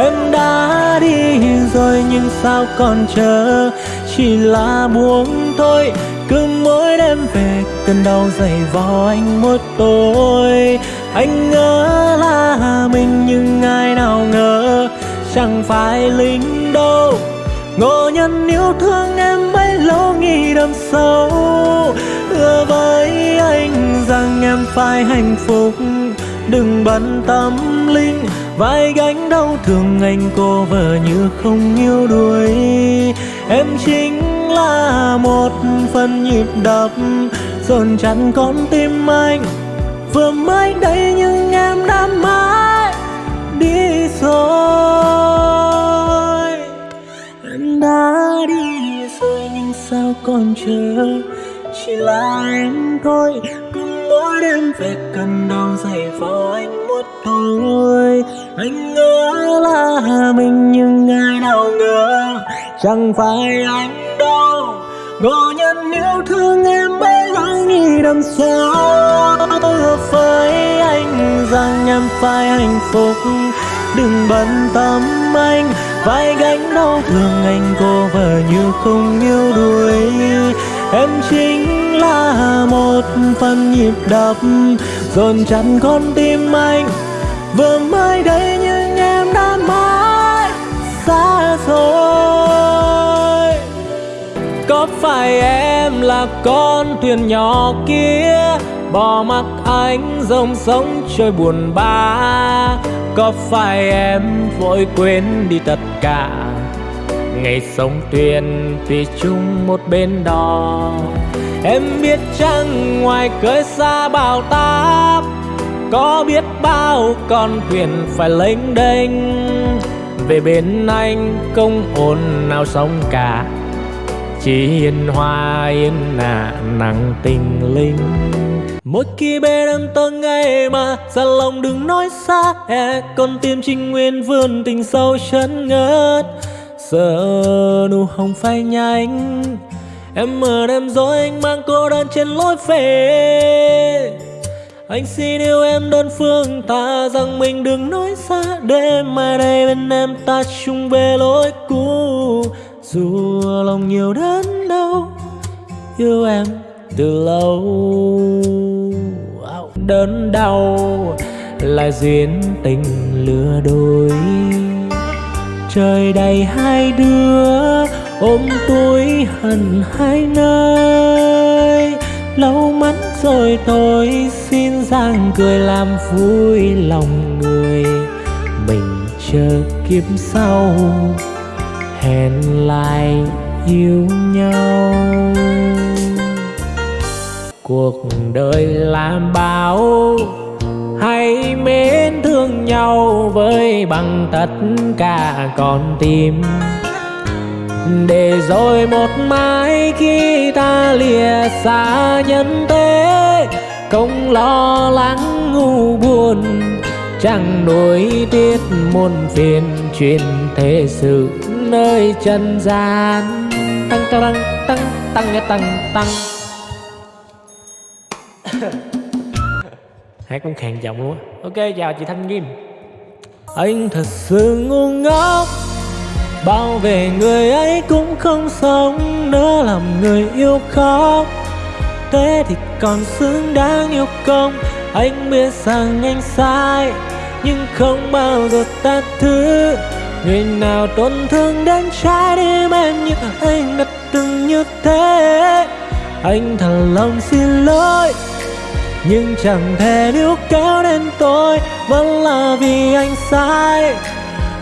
Em đã đi rồi nhưng sao còn chờ? Chỉ là buông thôi, cứ mỗi đêm về cơn đau dày vò anh một tối anh ngỡ là mình nhưng ai nào ngờ, chẳng phải lính đâu. Ngộ nhân yêu thương em bấy nghĩ đâm sâu, hứa với anh rằng em phải hạnh phúc. Đừng bận tâm linh, vai gánh đau thương anh cô vợ như không yêu đuối. Em chính là một phần nhịp đập, dồn chặn con tim anh. Vừa mới đây nhưng em đã mãi chỉ là em thôi. Cứ mỗi đêm về cần đau dày vào anh một thôi. Anh ngỡ là mình nhưng ai nào ngờ chẳng phải anh đâu. Ngộ nhân yêu thương em bấy lâu nghĩ đằng sau với anh rằng em phải hạnh phúc. Đừng bận tâm anh, vai gánh đau thương anh cô vợ như không yêu đuổi em chính là một phần nhịp đập. Dồn chặt con tim anh vừa mới đây nhưng em đã mãi xa rồi có phải em là con thuyền nhỏ kia, bỏ mặc anh dòng sống trôi buồn bã? Có phải em vội quên đi tất cả ngày sống thuyền vì chung một bên đò em biết chăng ngoài cơi xa bao táp, có biết bao con thuyền phải lênh đênh. Về bên anh không ồn nào sóng cả, chỉ yên hoa yên nạ nặng tình linh. Mỗi khi bên em tôi ngày mà ra lòng đừng nói xa e con tim trinh nguyên vươn tình sâu chân ngất giờ nụ hồng phai nhanh em mơ đêm dối anh mang cô đơn trên lối về. Anh xin yêu em đơn phương ta rằng mình đừng nói xa đêm mai đây bên em ta chung về lối cũ. Dù lòng nhiều đớn đau, yêu em từ lâu. Đớn đau là duyên tình lừa đôi. Trời đầy hai đứa ôm tôi hận hai nơi lâu mắt rồi tôi xin giang cười làm vui lòng người. Mình chờ kiếp sau, hẹn lại yêu nhau. Cuộc đời làm bao hãy mến thương nhau với bằng tất cả con tim để rồi một mai khi ta lìa xa nhân thế không lo lắng ngu buồn, chẳng nuối tiếc muôn phiền chuyện thế sự nơi trần gian. Tăng tăng tăng tăng tăng tăng tăng. Hát cũng khàn giọng luôn á. Ok, chào chị thanh kim anh thật sự ngu ngốc bao về người ấy cũng không sống nữa, làm người yêu khóc. Thế thì còn xứng đáng yêu không anh biết rằng anh sai. Nhưng không bao giờ ta thứ. Người nào tổn thương đến trái tim em như anh đã từng như thế. Anh thật lòng xin lỗi, nhưng chẳng thể níu kéo đến tôi, vẫn là vì anh sai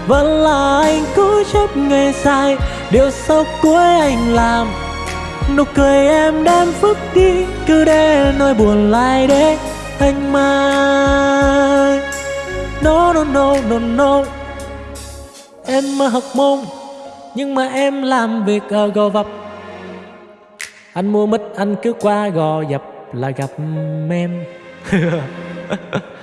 vẫn là anh cố chấp ngày sai điều sau cuối anh làm. Nụ cười em đem phức đi, cứ để nỗi buồn lại để anh mai no no no no no. Em mơ học môn, nhưng mà em làm việc ở gò vấp. Anh mua mít, anh cứ qua gò dập là gặp em.